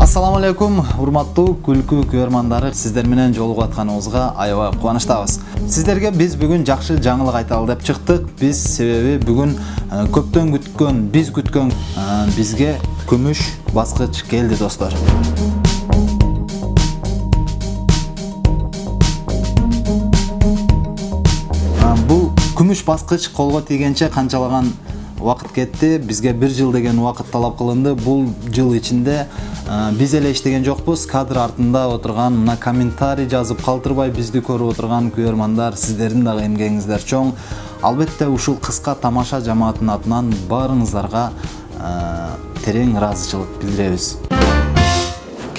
ассаламу алейкум урматтуу күлкү көрөрмандары сиздер менен жолугуп атканыбызга аябай кубанычтабыз. Сиздерге биз бүгүн жакшы жаңылык айталы деп чыктык. Биз себеби бүгүн э, көптөн күткөн биз күткөн э, бизге күмүш баскыч келди достор. Э, бул күмүш баскыч колго тийгенче канчалаган убакыт кетти бизге бир жыл деген убакыт талап кылынды бул жыл ичинде э, биз эле иштеген жокпуз кадр артында отурган мына комментарий жазып калтырбай бизди көрүп отурган көрөрмандар сиздердин дагы эмгегиңиздер чоң. Албетте ушул кыска тамаша жамаатынын атынан баарыңыздарга э, терең ыраазычылык билдиребиз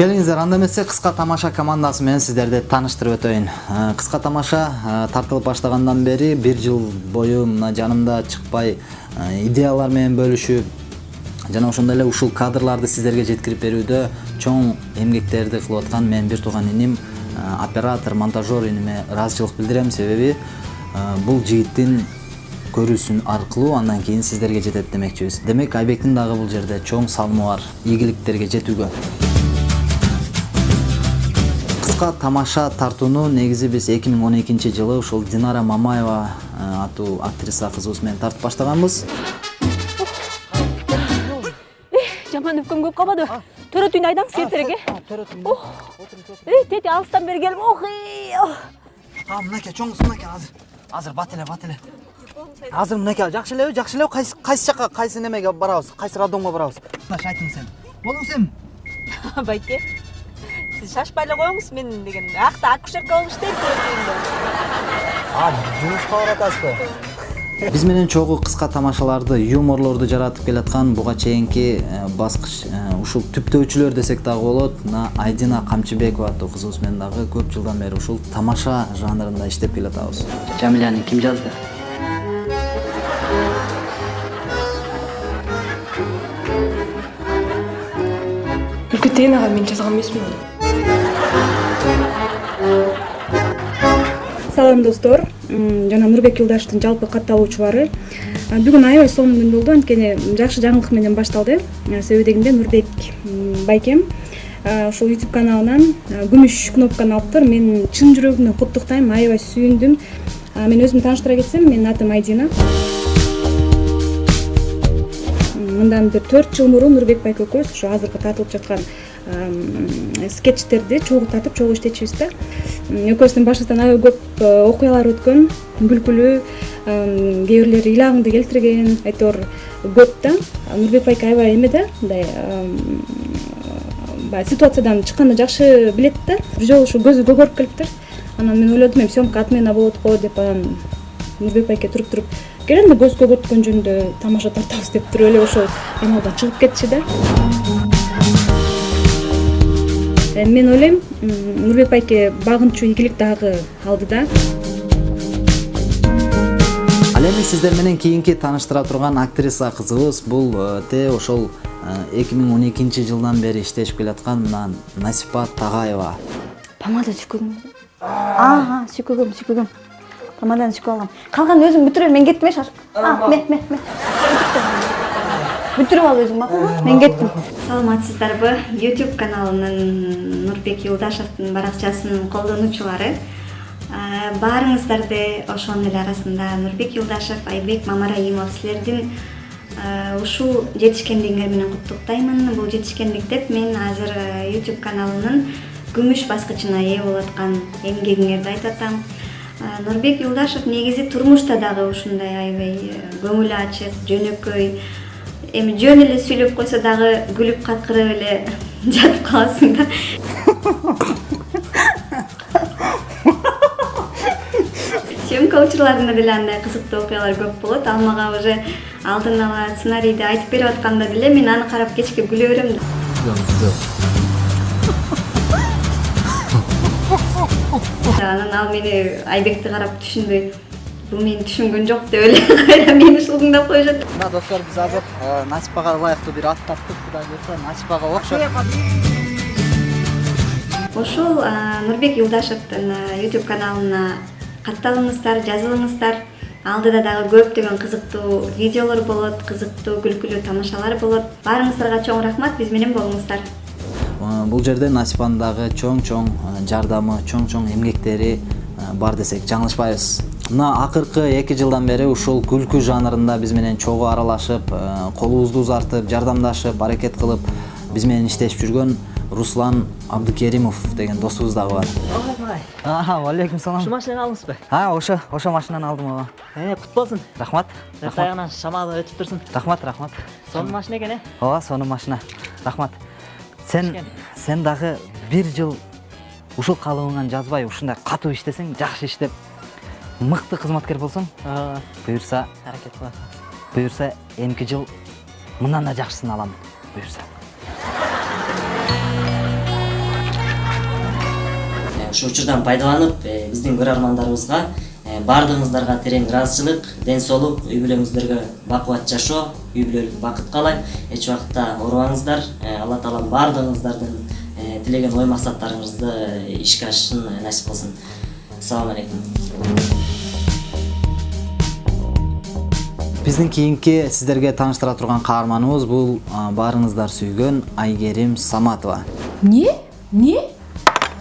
келиңиздер анда эмесе кыска тамаша командасы менен сиздерди тааныштырып өтөйүн Э, кыска тамаша э, тартылып баштагандан бери бир жыл бою мына жанымда чыкпай э, идеялар менен бөлүшүп жана ошондой эле ушул кадрларды сиздерге жеткирип берүүдө чоң эмгектерди кылып аткан менин бир тууган иним оператор монтажер иниме ыраазычылык билдирем себеби бул жигиттин көрүүсүн аркылуу андан кийин сиздерге жетет демекчибиз демек айбектин дагы бул жерде чоң салымы бар ийгиликтерге жетүүгө кыска тамаша тартууну негизи биз 2012 жылы ушул динара мамаева э, аттуу актриса кызыбыз менен тартып баштаганбыз. Жаман өпкөм көп калбадыбы төрөт үйүнө айдаңыз эртерээк э эй тети алыстан бери келип ох а мынакей чоңусу мынакей азыр азыр бат эле бат эле азыр мынакей жакшы элеби жакшы элеби кайсы кайсы жака кайсы немеге барабыз кайсы роддомго барабыз. Тынаш айтыңыз эми болуңуз эми байке. Сиз шашпай эле коюңуз мен деген. Акта акушерка болуп иштейм төрөт үйүндө а жумушка барып атасызбы биз менен чогуу кыска тамашаларды юморлорду жаратып келаткан буга чейинки э, баскыч э, ушул түптөөчүлөр десек дагы болот. Мына айдина камчыбекова аттуу кызыбыз менен дагы көп жылдан бери ушул тамаша жанрында иштеп келатабыз. Жамиляны ким жазды? Үлкетейін аға мен жазған емеспін. оны салам достор. Жана нурбек юлдаштын жалпы катталуучулары. Бүгүн аябай сонун күн болду. Анткени жакшы жаңылык менен башталды. Себеби дегенде нурбек байкем ушул ютуб каналынан күмүш кнопканы алыптыр мен чын жүрөгүмдөн куттуктайм аябай сүйүндүм. Мен өзүмдү тааныштыра кетсем менин атым айдина мындан бир төрт жыл мурун нурбек байке ушу азыркы тартылып жаткан скетчтерди чогуу тартып чогуу иштечүбүз да. Экөөбүздүн башыбыздан аябай көп э, окуялар өткөн күлкүлүү кээ бирлери ыйлагыңды келтирген айтор көп да. Нурбек байке аябай эме да мындай баягы ситуациядан чыкканды жакшы билет да. Бир жолу ушу көзү көгөрүп келиптир. Анан мен ойлодум эми съемка отмена болот го деп анан нурбек байке туруп туруп кел эми көз көгөрткөн жөнүндө тамаша тартабыз деп туруп эле ошол каналдан чыгып кетчү да мен ойлойм нурбек байке багынчу ийгилик дагы алды да ал эми сиздер менен кийинки тааныштыра турган актриса кызыбыз бул э, те ошол эки миң он экинчи жылдан бери иштешип келаткан мына насипа тагаева помада сүйкөгүм ага сүйкөгөм сүйкөгөм помаданы сүйкөп алгам калганын өзүң бүтүр бер мен кеттим э шаш мен мен мен бүтүрүп ал өзүң макулбу мен кеттим саламатсыздарбы youtube каналынын нурбек юлдашевдин баракчасынын колдонуучулары Э, баарыңыздарды ошонун эле арасында нурбек юлдашев айбек мамараимов силердин э, ушул жетишкендигиңер менен куттуктаймын бул жетишкендик деп мен азыр youtube каналынын күмүш баскычына ээ болуп аткан эмгегиңерди айтып атам нурбек юлдашев негизи турмушта дагы ушундай аябай көңүлү ачык жөнөкөй эми жөн эле сүйлөп койсо дагы күлүп какырып эле жатып каласың да. Съемка учурларында деле андай кызыктуу окуялар көп болот. Ал мага уже алдын ала сценарийди айтып берип атканда деле мен аны карап кечке күлө берем да. Анан ал мени айбекти карап түшүнбөй бул мени түшүнгөн жок деп эле кайра мени шылдыңдап коюшат. Мына достор биз азыр э, насипага ылайыктуу бир ат таптык кудай буюрса насипага окшоп ошол а, нурбек юлдашевдин youtube каналына катталыңыздар жазылыңыздар. Алдыда дагы көптөгөн кызыктуу видеолор болот кызыктуу күлкүлүү тамашалар болот. Баарыңыздарга чоң рахмат биз менен болуңуздар. Э, бул жерде насипанын дагы чоң чоң э, жардамы чоң чоң эмгектери э, бар десек жаңылышпайбыз мына акыркы эки жылдан бери ушул күлкү жанрында биз менен чогуу аралашып э, колубузду узартып жардамдашып аракет кылып биз менен иштешип жүргөн руслан абдыкеримов деген досубуз дагы бар Ага, алейкум салам. Ушул машинаны алдыңызбы? А, ошо, ошо машинаны алдым. Э, кут болсун. Рахмат. Тагынан шамалы өтүп турсун. Рахмат, рахмат. Сонун машина экен, э? Ооба, сонун машина. Рахмат. Сен сен дагы бир жыл ушул калыбыңан жазбай ушундай катуу иштесең, жакшы иштеп мыкты кызматкер болсоң, буюрса, аракет кылат. буюрса эмки жыл мындан да жакшысын алам. Буюрса. ушул учурдан пайдаланып биздин көрөрмандарыбызга баардыгыңыздарга терең ыраазычылык ден соолук үй бүлөңүздөргө бакубат жашоо үй бүлөлүк бакыт каалайм эч убакта оорубаңыздар. Э, алла таалам баардыгыңыздардын э, тилеген ой максаттарыңызды э, ишке ашышын э, насип кылсын. Ассалам алейкум. Биздин кийинки сиздерге тааныштыра турган каарманыбыз бул баарыңыздар сүйгөн айгерим саматова. Эмне эмне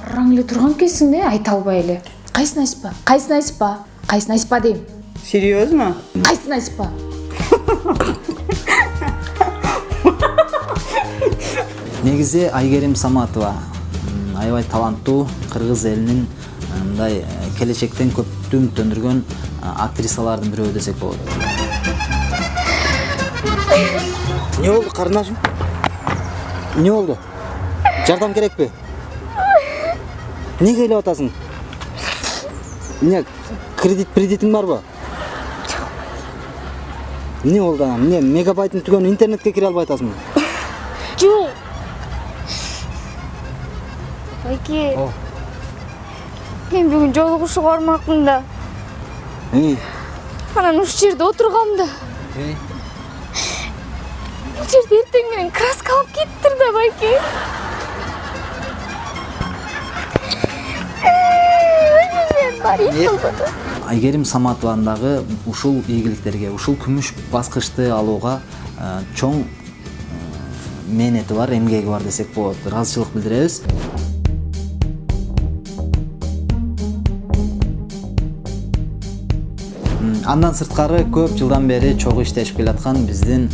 араң эле турган экенсиң да айта албай эле. Айтпа кайсыны айтпа кайсыны айтпа дейм. Серьезно? кайсыны айтпа негизи айгерим саматова аябай таланттуу кыргыз элинин мындай келечектен көптү үмүттөндүргөн актрисалардын бирөө десек болот эмне болду карындашым эмне болду жардам керекпи эмнеге ыйлап атасың? Эмне кредит кредитиң барбы эмне болду анан эмне мегабайтың түгөнү интернетке кире албай атасыңбы Жок. Байке. Мен бүгүн жолугушууга бармакмын да. Анан ушул жерде отургам да. Бул жерде эртең менен краска алып кетиптир да байке. Бар кылбады. айгерим саматованын дагы ушул ийгиликтерге ушул күмүш баскычты алууга э, чоң э, мээнети бар эмгеги бар десек болот ыраазычылык билдиребиз андан сырткары көп жылдан бери чогуу иштешип келаткан биздин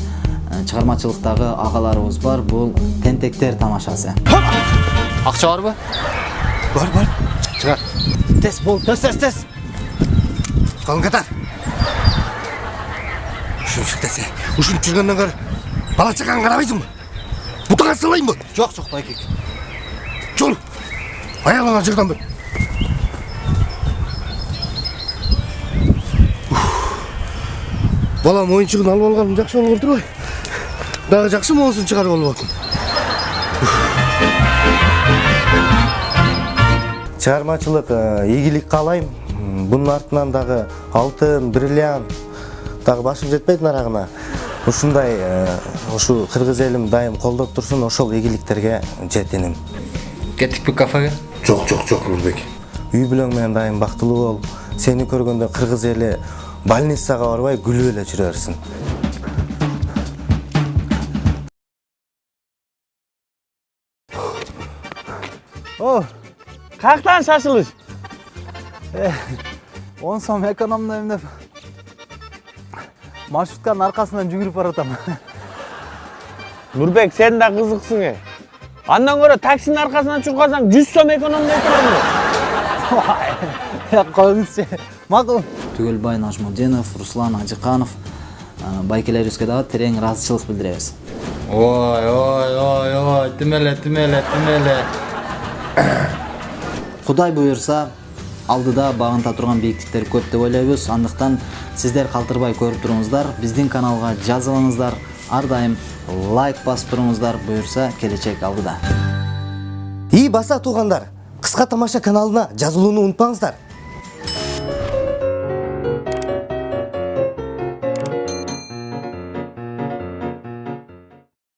чыгармачылыктагы агаларыбыз бар. Бул тентектер тамашасы. Акча барбы бар бар. Тез бол тез тез тез Қалың қатар. Ушинчик десе, ушинтип жүргөндөн көрө бала чакаңа карабайсыңбы? Бутаңа салайынбы? жок жок байкек Жол. Аялыңа жырдан бер. Балам ойыншығын алып алғаным жақсы болып отыр ғой. Дағы жақсы моңсын шығарып алып отыр. чыгармачылык ийгилик каалайм бунун артынан дагы алтын бриллиант дагы башым жетпейт нарагына ушундай ушу кыргыз элим дайым колдоп турсун ошол ийгиликтерге жетиним кеттикпи кафеге? Жоқ, жоқ, жоқ, Нұрбек. үй бүлөң менен дайым бактылуу бол. Сени көргөндө кыргыз эли больницага барбай күлүп эле жүрө берсин О, каяктан шашылыш? он сом экономдойм деп маршрутканын аркасынан жүгүрүп баратам Нурбек, сен да кызыксың э. Андан көрө таксинин аркасынан калсаң 100 сом экономдой турам. коюңузчу макул түгөлбай нажмутдинов руслан ажыканов байкелерибизге дагы терең ыраазычылык билдиребиз ой ой ой ой тим эле тим эле тим эле кудай буюрса алдыда багынта турган бийиктиктер көп деп ойлойбуз андыктан сиздер калтырбай көрүп туруңуздар биздин каналга жазылыңыздар ар дайым лайк басып туруңуздар буюрса келечек алдыда. И баса туугандар кыска тамаша каналына жазылууну унутпаңыздар